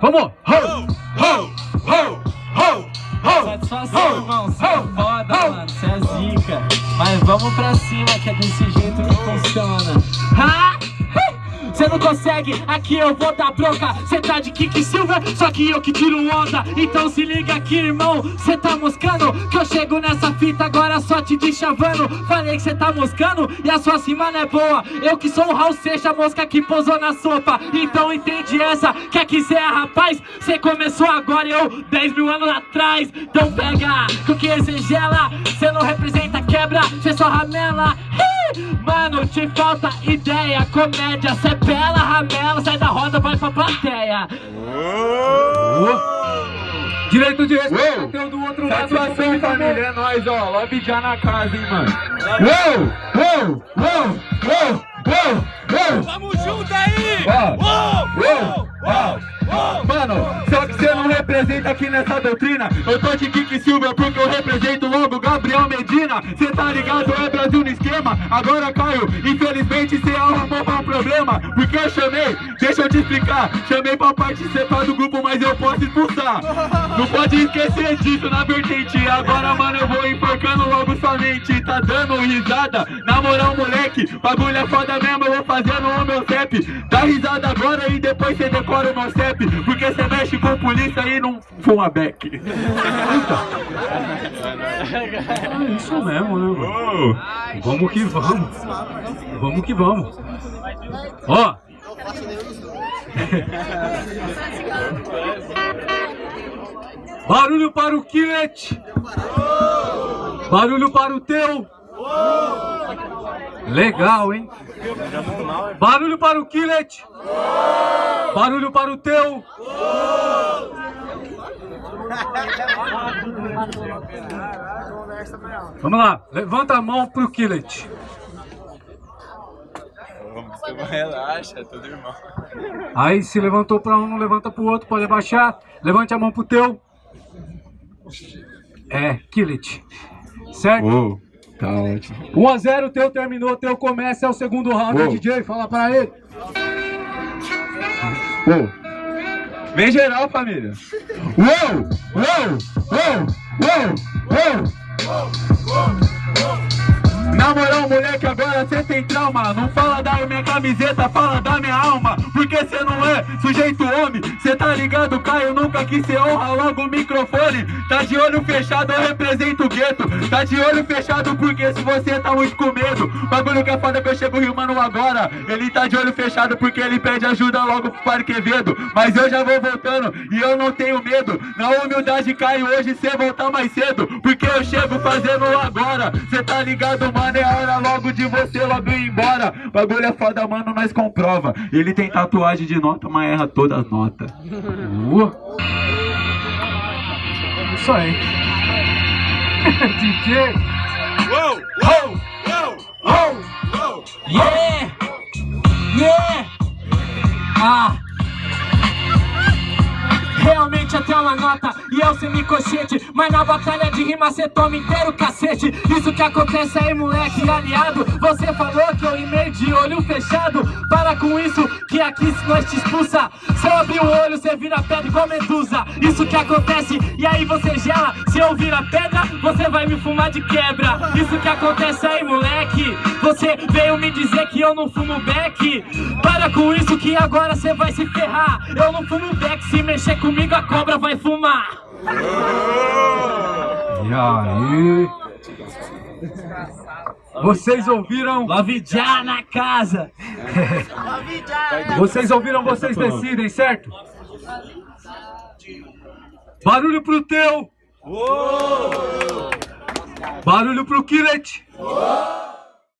Vamos! Ho! Ho! Ho! Ho! Ho! Satisfação, irmão. Você é foda, mano. Você é zica. Mas vamos pra cima, que é desse jeito que funciona. Consegue, aqui eu vou dar bronca. Cê tá de Kiki Silver, só que eu que tiro onda. Então se liga aqui, irmão, cê tá moscando. Que eu chego nessa fita agora só te deschavando. Falei que cê tá moscando e a sua cima não é boa. Eu que sou o Raul Seixas, mosca que pousou na sopa. Então entende essa, que cê é rapaz. Cê começou agora e eu 10 mil anos atrás. Então pega, com que cê gela Cê não representa quebra, cê só ramela Mano, te falta ideia, comédia, cê pela, ramela, sai da roda, vai pra plateia. Direito de respeito Uou! do outro lado. Satisfação, família, é nóis, ó. Love já na casa, hein, mano. Uou! Uou! Uou! Uou! Uou! Uou! Tamo junto aí! Uou! Uou! Uou! Mano, só que você não representa aqui nessa doutrina Eu tô de Kiki Silva porque eu represento logo Medina Cê tá ligado, é Brasil no esquema. Agora Caio, infelizmente cê arrumou um problema. Porque eu chamei, deixa eu te explicar. Chamei pra participar do grupo, mas eu posso expulsar. Não pode esquecer disso na vertente. Agora mano eu vou enforcando logo sua mente Tá dando risada, na moral moleque Bagulho é foda mesmo, eu vou fazendo o meu CEP Dá risada agora e depois cê decora o meu CEP Porque cê mexe com polícia e não fuma back É isso mesmo, né, mano? Vamos que vamos. Vamos que vamos. Ó. Barulho para o Killet. Barulho para o teu. Legal, hein? Barulho para o Killet. Barulho para o teu. Vamos lá, levanta a mão pro Killet. Relaxa, é tudo irmão. Aí se levantou pra um, não levanta pro outro, pode abaixar. Levante a mão pro teu. É, Killet. Certo? Uou, tá ótimo. 1 a 0 teu terminou, teu começa, é o segundo round, Uou. DJ, fala pra ele. Uou. Vem geral, família. Uou, uou, uou, uou, uou. Na moral, moleque, agora cê tem trauma Não fala da minha camiseta, fala da minha alma Porque cê não é sujeito homem. Cê tá ligado, Caio, nunca quis ser honra Logo o microfone, tá de olho fechado Eu represento o gueto. Tá de olho fechado porque se você tá muito com medo. Bagulho que é foda que eu chego rimando agora. Ele tá de olho fechado porque ele pede ajuda logo pro Padre Quevedo Mas eu já vou voltando e eu não tenho medo. Na humildade, Caio, hoje cê voltar mais cedo. Porque eu chego fazendo agora. Cê tá ligado, mano, é hora logo de você logo ir embora. Bagulho é foda, mano, nós comprova. Ele tem tatuagem de nota, mas erra todas as notas uh. Isso aí DJ Uou! Uou! Uou! Uou! Uou! Yeah! Yeah! Ah! Uma nota e eu sem cochete Mas na batalha de rima cê toma inteiro cacete. Isso que acontece aí moleque aliado. Você falou que eu rimei de olho fechado. Para com isso que aqui se nós te expulsa. Se eu abrir o olho cê vira pedra igual medusa. Isso que acontece e aí você gela Se eu virar pedra você vai me fumar de quebra. Isso que acontece aí moleque. Você veio me dizer que eu não fumo beck Para com isso que agora cê vai se ferrar. Eu não fumo beck, se mexer comigo a cobra vai fumar E aí Vocês ouviram? Já na casa Vocês ouviram, vocês decidem, certo? Barulho pro teu! Barulho pro Killet!